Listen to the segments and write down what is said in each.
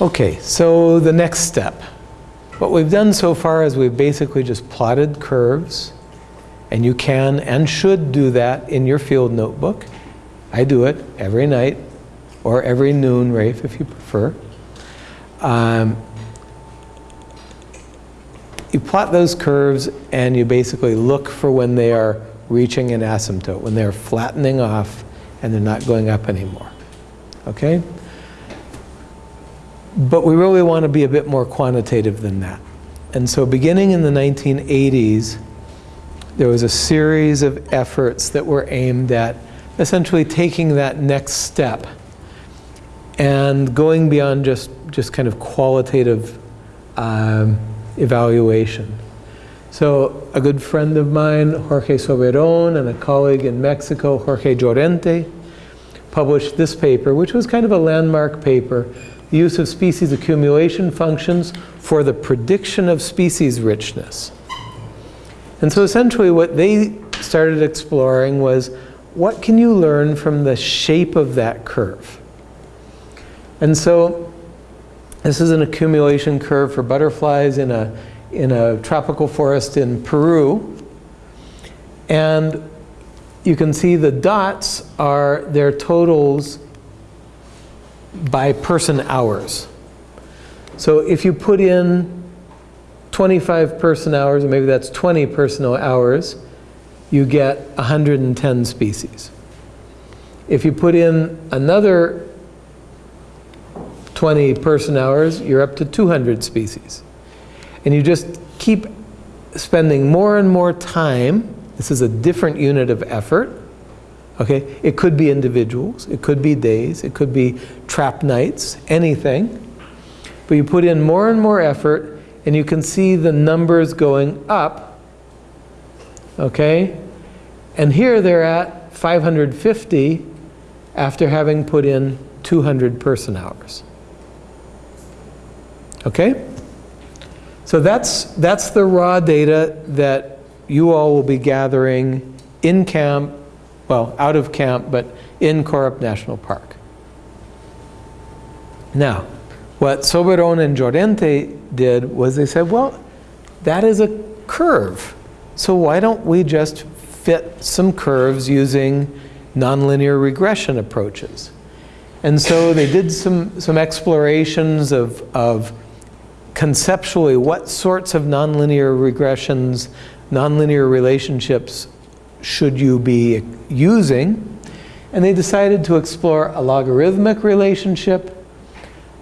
Okay, so the next step. What we've done so far is we've basically just plotted curves, and you can and should do that in your field notebook. I do it every night, or every noon, Rafe, if you prefer. Um, you plot those curves and you basically look for when they are reaching an asymptote, when they're flattening off and they're not going up anymore. Okay? But we really want to be a bit more quantitative than that. And so beginning in the 1980s, there was a series of efforts that were aimed at essentially taking that next step and going beyond just, just kind of qualitative um, evaluation. So a good friend of mine, Jorge Soberon, and a colleague in Mexico, Jorge Llorente, published this paper, which was kind of a landmark paper, use of species accumulation functions for the prediction of species richness. And so essentially what they started exploring was what can you learn from the shape of that curve? And so this is an accumulation curve for butterflies in a, in a tropical forest in Peru. And you can see the dots are their totals by person hours. So if you put in 25 person hours, or maybe that's 20 personal hours, you get 110 species. If you put in another 20 person hours, you're up to 200 species. And you just keep spending more and more time. This is a different unit of effort. Okay, it could be individuals, it could be days, it could be trap nights, anything. But you put in more and more effort and you can see the numbers going up. Okay? And here they're at 550 after having put in 200 person hours. Okay? So that's, that's the raw data that you all will be gathering in camp, well, out of camp, but in Korup National Park. Now, what Soberon and Llorente did was they said, well, that is a curve. So why don't we just fit some curves using nonlinear regression approaches? And so they did some, some explorations of, of conceptually what sorts of nonlinear regressions, nonlinear relationships should you be using. And they decided to explore a logarithmic relationship,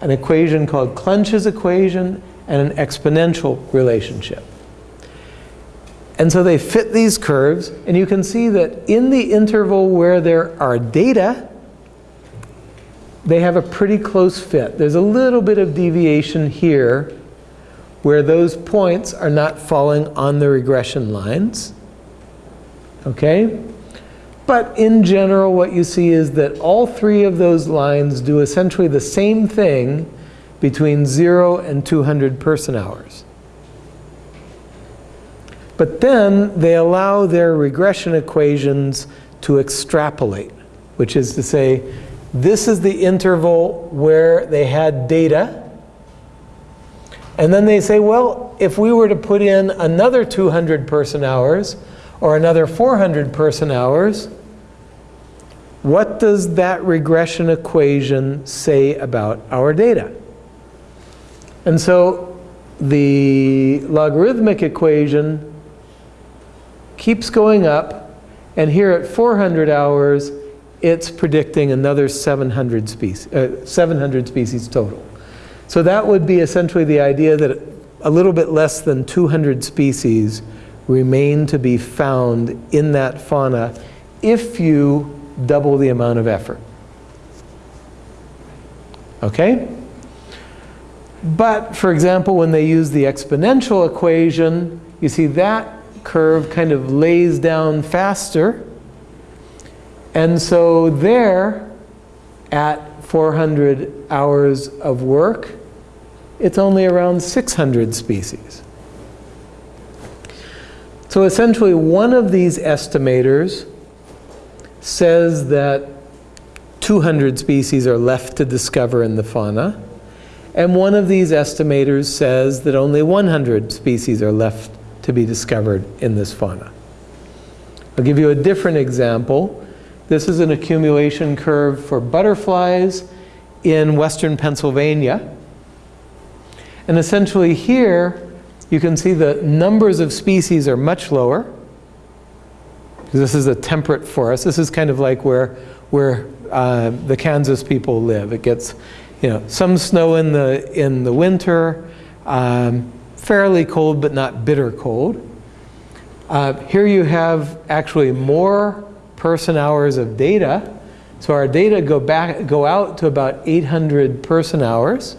an equation called Clench's equation, and an exponential relationship. And so they fit these curves, and you can see that in the interval where there are data, they have a pretty close fit. There's a little bit of deviation here where those points are not falling on the regression lines. Okay? But in general, what you see is that all three of those lines do essentially the same thing between 0 and 200 person hours. But then they allow their regression equations to extrapolate, which is to say, this is the interval where they had data. And then they say, well, if we were to put in another 200 person hours or another 400 person hours, what does that regression equation say about our data? And so the logarithmic equation keeps going up, and here at 400 hours, it's predicting another 700 species, uh, 700 species total. So that would be essentially the idea that a little bit less than 200 species remain to be found in that fauna if you double the amount of effort. Okay? But, for example, when they use the exponential equation, you see that curve kind of lays down faster. And so there, at 400 hours of work, it's only around 600 species. So essentially, one of these estimators says that 200 species are left to discover in the fauna. And one of these estimators says that only 100 species are left to be discovered in this fauna. I'll give you a different example. This is an accumulation curve for butterflies in western Pennsylvania. And essentially here, you can see the numbers of species are much lower. This is a temperate forest. This is kind of like where, where uh, the Kansas people live. It gets, you know, some snow in the, in the winter, um, fairly cold but not bitter cold. Uh, here you have actually more person hours of data. So our data go back, go out to about 800 person hours.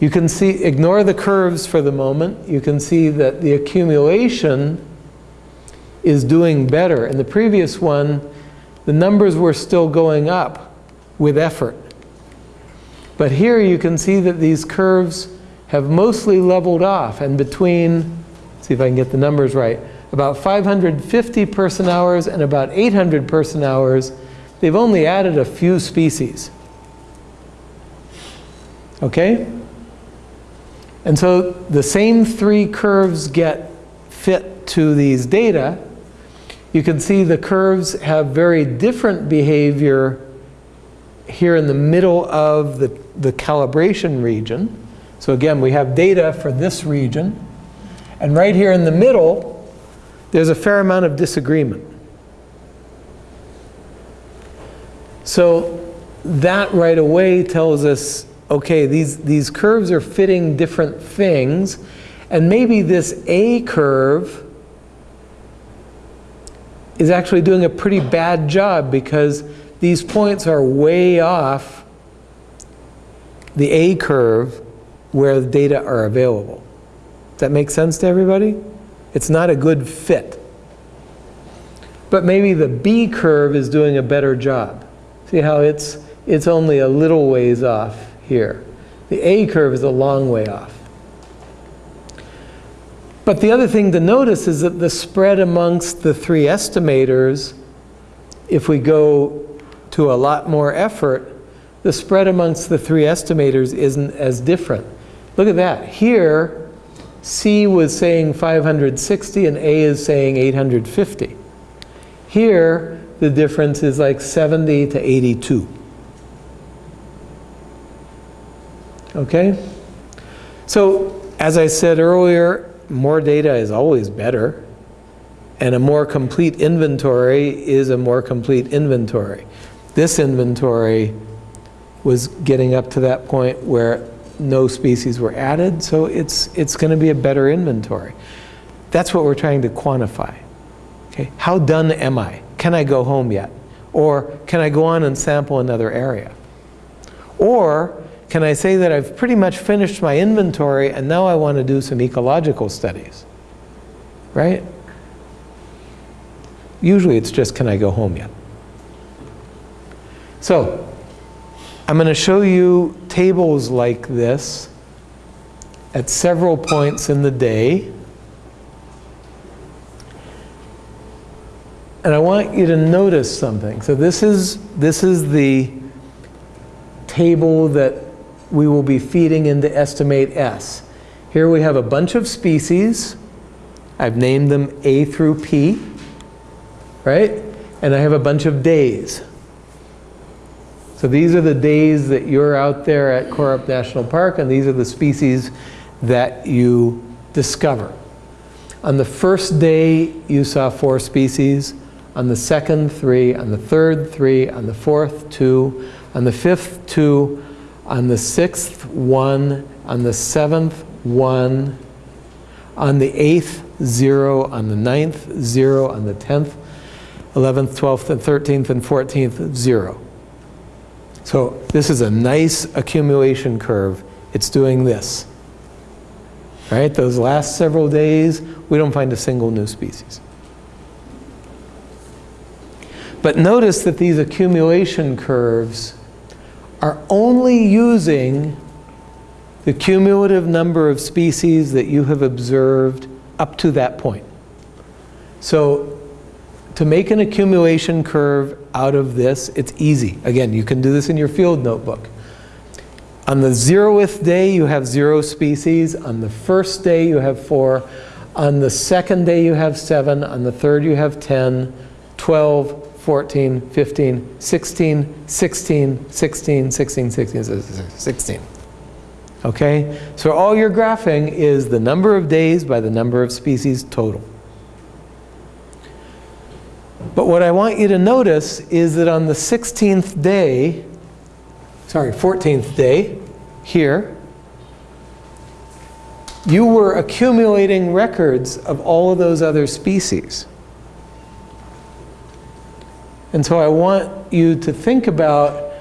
You can see, ignore the curves for the moment. You can see that the accumulation is doing better. In the previous one, the numbers were still going up with effort. But here you can see that these curves have mostly leveled off and between, see if I can get the numbers right, about 550 person hours and about 800 person hours, they've only added a few species. Okay? And so the same three curves get fit to these data. You can see the curves have very different behavior here in the middle of the, the calibration region. So again, we have data for this region. And right here in the middle, there's a fair amount of disagreement. So that right away tells us, okay, these, these curves are fitting different things, and maybe this A curve is actually doing a pretty bad job because these points are way off the A curve where the data are available. Does that make sense to everybody? It's not a good fit. But maybe the B curve is doing a better job. See how it's, it's only a little ways off here. The A curve is a long way off. But the other thing to notice is that the spread amongst the three estimators, if we go to a lot more effort, the spread amongst the three estimators isn't as different. Look at that. Here, C was saying 560 and A is saying 850. Here, the difference is like 70 to 82. Okay? So, as I said earlier, more data is always better. And a more complete inventory is a more complete inventory. This inventory was getting up to that point where no species were added, so it's, it's going to be a better inventory. That's what we're trying to quantify. Okay? How done am I? Can I go home yet? Or can I go on and sample another area? Or can I say that I've pretty much finished my inventory and now I want to do some ecological studies? Right? Usually it's just, can I go home yet? So, I'm going to show you tables like this at several points in the day. And I want you to notice something. So this is, this is the table that we will be feeding into EstimateS. Here we have a bunch of species. I've named them A through P, right? And I have a bunch of days. So these are the days that you're out there at Korup National Park, and these are the species that you discover. On the first day, you saw four species. On the second, three. On the third, three. On the fourth, two. On the fifth, two. On the sixth, one. On the seventh, one. On the eighth, zero. On the ninth, zero. On the tenth, eleventh, twelfth, and thirteenth, and fourteenth, zero. So this is a nice accumulation curve. It's doing this. Right? Those last several days, we don't find a single new species. But notice that these accumulation curves are only using the cumulative number of species that you have observed up to that point. So to make an accumulation curve out of this, it's easy. Again, you can do this in your field notebook. On the zeroth day, you have zero species. On the first day, you have four. On the second day, you have seven. On the third, you have 10, 12, 14, 15, 16, 16, 16, 16, 16, 16. Okay? So all you're graphing is the number of days by the number of species total. But what I want you to notice is that on the 16th day, sorry, 14th day, here, you were accumulating records of all of those other species. And so I want you to think about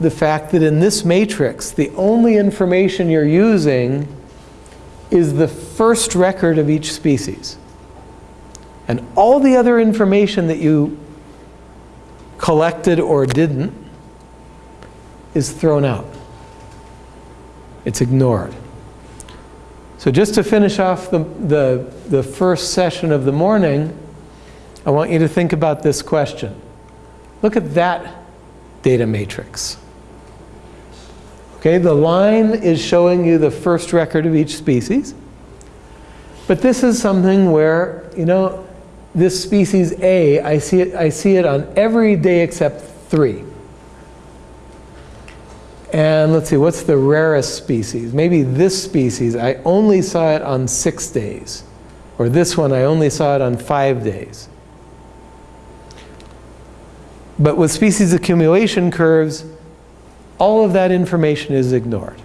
the fact that in this matrix, the only information you're using is the first record of each species. And all the other information that you collected or didn't is thrown out. It's ignored. So just to finish off the, the, the first session of the morning, I want you to think about this question. Look at that data matrix. Okay, the line is showing you the first record of each species. But this is something where, you know, this species A, I see it, I see it on every day except three. And let's see, what's the rarest species? Maybe this species, I only saw it on six days. Or this one, I only saw it on five days. But with species accumulation curves, all of that information is ignored.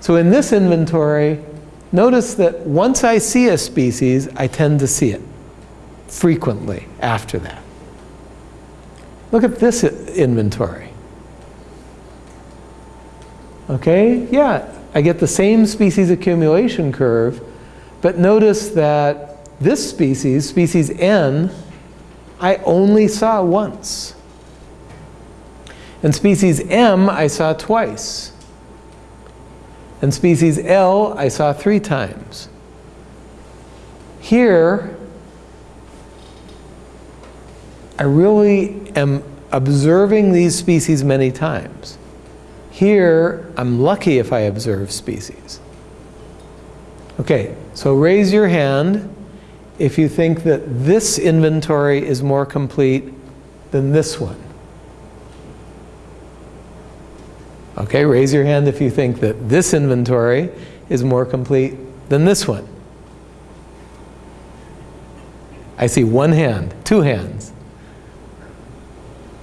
So in this inventory, notice that once I see a species, I tend to see it frequently after that. Look at this inventory. Okay, yeah, I get the same species accumulation curve, but notice that this species, species N, I only saw once. And species M, I saw twice. And species L, I saw three times. Here, I really am observing these species many times. Here, I'm lucky if I observe species. Okay, so raise your hand if you think that this inventory is more complete than this one. Okay, raise your hand if you think that this inventory is more complete than this one. I see one hand, two hands.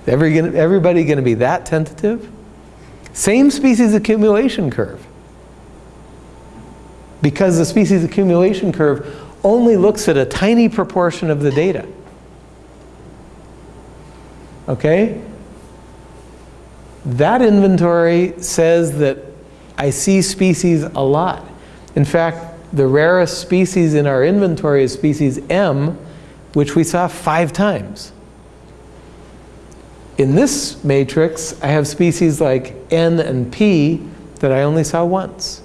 Every, everybody going to be that tentative? Same species accumulation curve. Because the species accumulation curve only looks at a tiny proportion of the data. Okay? That inventory says that I see species a lot. In fact, the rarest species in our inventory is species M, which we saw five times. In this matrix, I have species like N and P that I only saw once.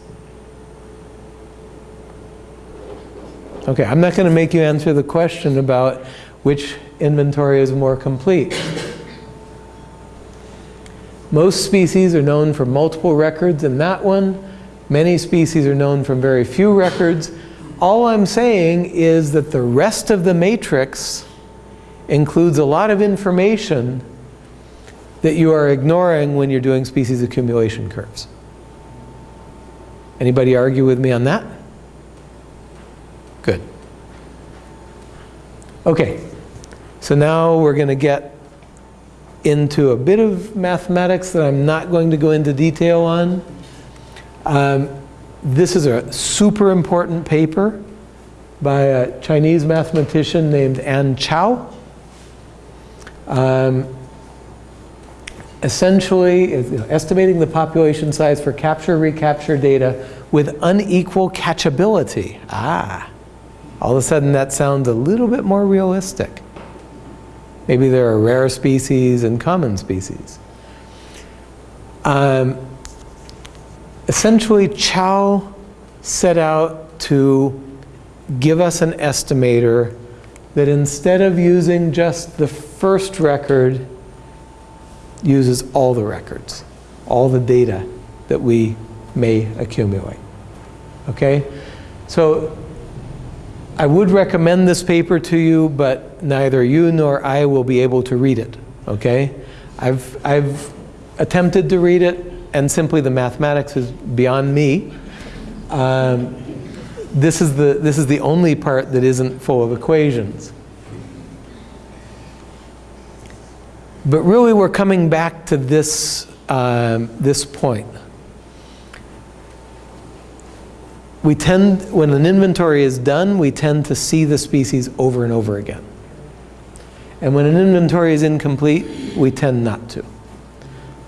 Okay, I'm not going to make you answer the question about which inventory is more complete. Most species are known for multiple records in that one. Many species are known from very few records. All I'm saying is that the rest of the matrix includes a lot of information that you are ignoring when you're doing species accumulation curves. Anybody argue with me on that? Good. Okay, so now we're going to get into a bit of mathematics that I'm not going to go into detail on. Um, this is a super important paper by a Chinese mathematician named Anne Chao. Um, essentially you know, estimating the population size for capture-recapture data with unequal catchability. Ah, all of a sudden that sounds a little bit more realistic. Maybe there are rare species and common species. Um, essentially, Chao set out to give us an estimator that instead of using just the first record uses all the records, all the data that we may accumulate. Okay? So I would recommend this paper to you, but neither you nor I will be able to read it. Okay? I've, I've attempted to read it, and simply the mathematics is beyond me. Um, this, is the, this is the only part that isn't full of equations. But really, we're coming back to this, um, this point. We tend, when an inventory is done, we tend to see the species over and over again. And when an inventory is incomplete, we tend not to.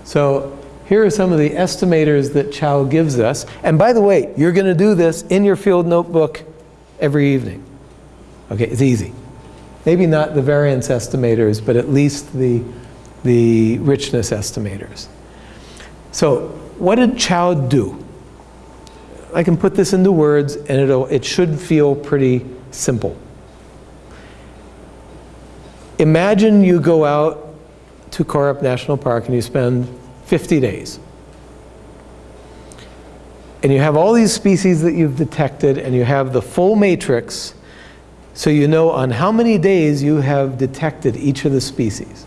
So here are some of the estimators that Chao gives us. And by the way, you're going to do this in your field notebook every evening. Okay, it's easy. Maybe not the variance estimators, but at least the, the richness estimators. So what did Chao do? I can put this into words and it'll, it should feel pretty simple. Imagine you go out to Korup National Park and you spend 50 days. And you have all these species that you've detected and you have the full matrix so you know on how many days you have detected each of the species.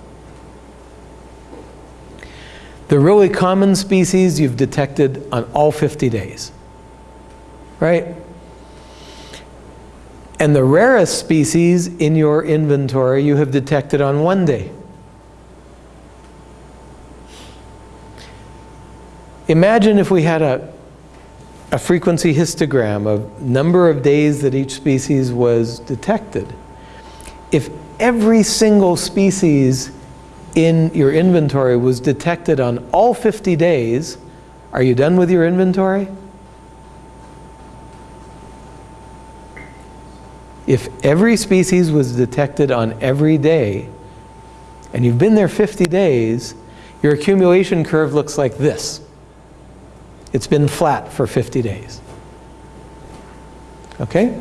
The really common species you've detected on all 50 days, right? And the rarest species in your inventory you have detected on one day. Imagine if we had a, a frequency histogram of number of days that each species was detected. If every single species in your inventory was detected on all 50 days, are you done with your inventory? If every species was detected on every day, and you've been there 50 days, your accumulation curve looks like this. It's been flat for 50 days. Okay?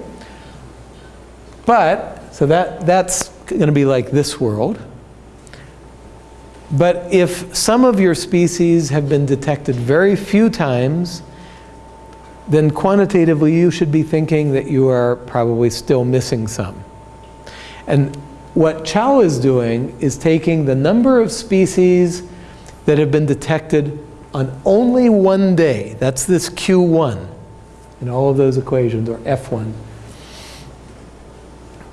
But, so that, that's going to be like this world. But if some of your species have been detected very few times, then quantitatively you should be thinking that you are probably still missing some. And what Chao is doing is taking the number of species that have been detected on only one day, that's this Q1 in all of those equations, or F1.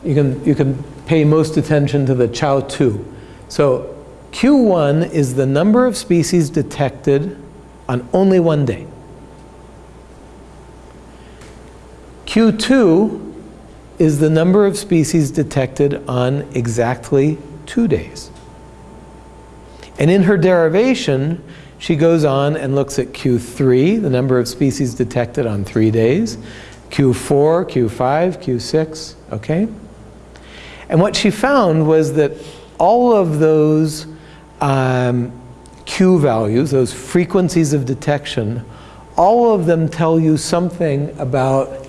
You can, you can pay most attention to the Chao 2. So Q1 is the number of species detected on only one day. Q2 is the number of species detected on exactly two days. And in her derivation, she goes on and looks at Q3, the number of species detected on three days, Q4, Q5, Q6, okay? And what she found was that all of those um, Q values, those frequencies of detection, all of them tell you something about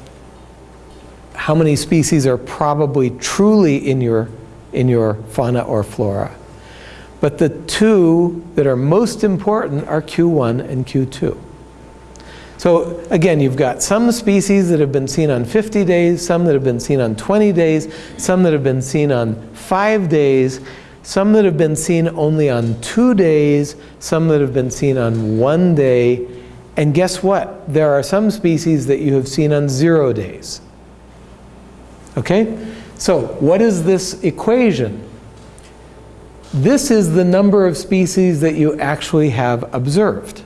how many species are probably truly in your, in your fauna or flora. But the two that are most important are Q1 and Q2. So again, you've got some species that have been seen on 50 days, some that have been seen on 20 days, some that have been seen on five days, some that have been seen only on two days, some that have been seen on one day, and guess what? There are some species that you have seen on zero days. Okay? So what is this equation? This is the number of species that you actually have observed.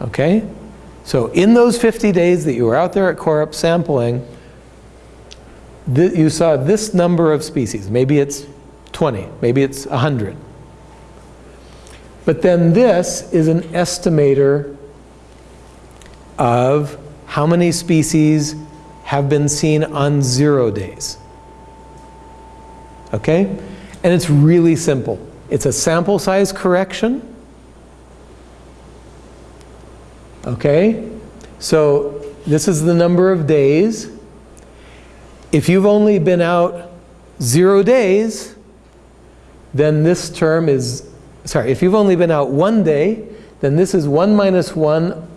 Okay? So in those 50 days that you were out there at Korup sampling, you saw this number of species. Maybe it's 20, maybe it's 100. But then this is an estimator of how many species have been seen on zero days. Okay? And it's really simple. It's a sample size correction. Okay? So this is the number of days. If you've only been out zero days, then this term is, sorry, if you've only been out one day, then this is 1 minus 1,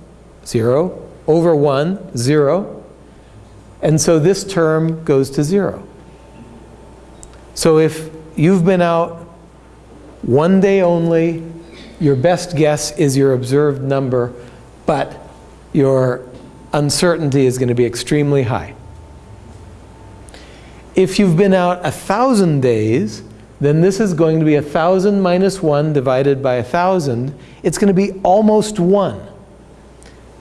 0, over 1, 0. And so this term goes to 0. So if you've been out one day only, your best guess is your observed number, but your uncertainty is going to be extremely high. If you've been out a thousand days, then this is going to be a thousand minus one divided by a thousand. It's going to be almost one.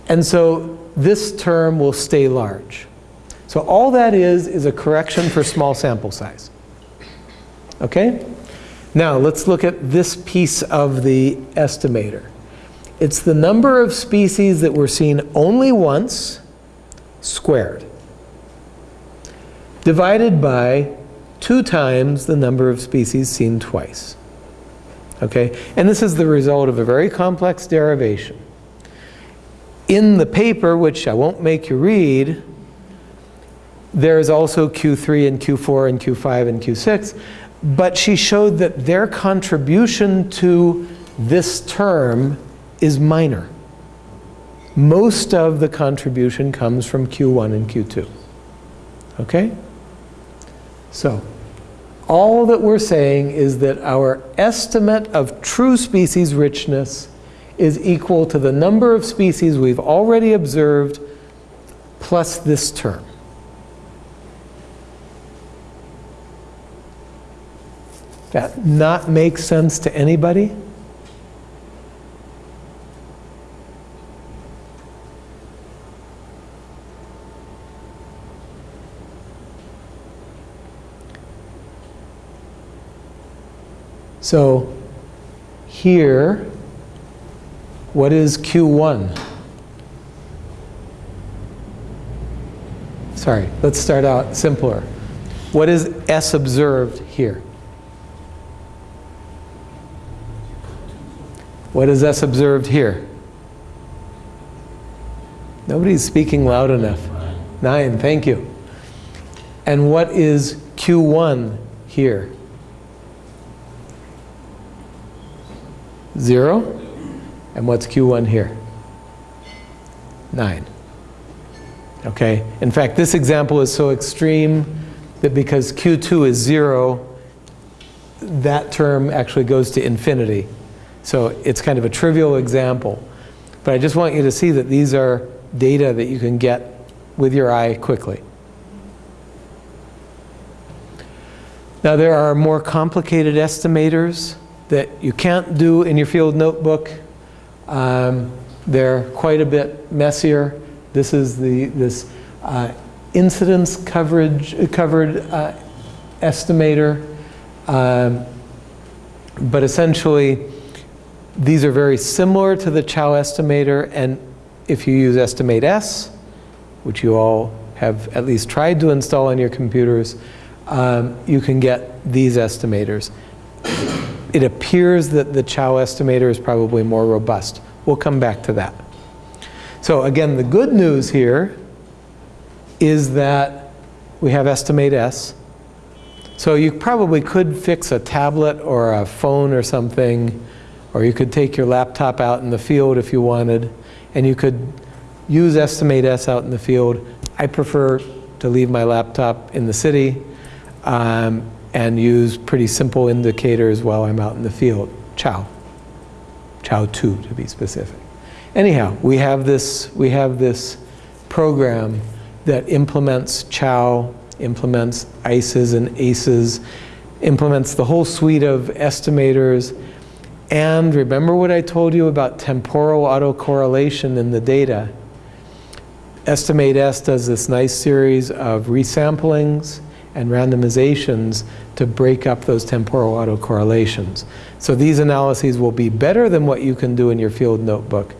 And so this term will stay large. So all that is, is a correction for small sample size. Okay? Now let's look at this piece of the estimator. It's the number of species that were seen only once squared divided by two times the number of species seen twice. Okay, and this is the result of a very complex derivation. In the paper, which I won't make you read, there's also Q3 and Q4 and Q5 and Q6, but she showed that their contribution to this term is minor. Most of the contribution comes from Q1 and Q2. Okay? So, all that we're saying is that our estimate of true species richness is equal to the number of species we've already observed plus this term. That not make sense to anybody? So here, what is Q1? Sorry, let's start out simpler. What is S observed here? What is S observed here? Nobody's speaking loud enough. Nine, thank you. And what is Q1 here? Zero. And what's Q1 here? Nine. Okay? In fact, this example is so extreme that because Q2 is zero, that term actually goes to infinity. So it's kind of a trivial example. But I just want you to see that these are data that you can get with your eye quickly. Now there are more complicated estimators that you can't do in your field notebook. Um, they're quite a bit messier. This is the this uh, incidence coverage covered uh, estimator, um, but essentially these are very similar to the Chao estimator, and if you use EstimateS, which you all have at least tried to install on your computers, um, you can get these estimators it appears that the Chao estimator is probably more robust. We'll come back to that. So again, the good news here is that we have EstimateS. So you probably could fix a tablet or a phone or something, or you could take your laptop out in the field if you wanted, and you could use EstimateS out in the field. I prefer to leave my laptop in the city. Um, and use pretty simple indicators while I'm out in the field. Chao. Chao 2 to be specific. Anyhow, we have this, we have this program that implements Chao, implements ICES and ACES, implements the whole suite of estimators. And remember what I told you about temporal autocorrelation in the data. EstimateS does this nice series of resamplings and randomizations to break up those temporal autocorrelations. So these analyses will be better than what you can do in your field notebook,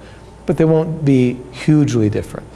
but they won't be hugely different.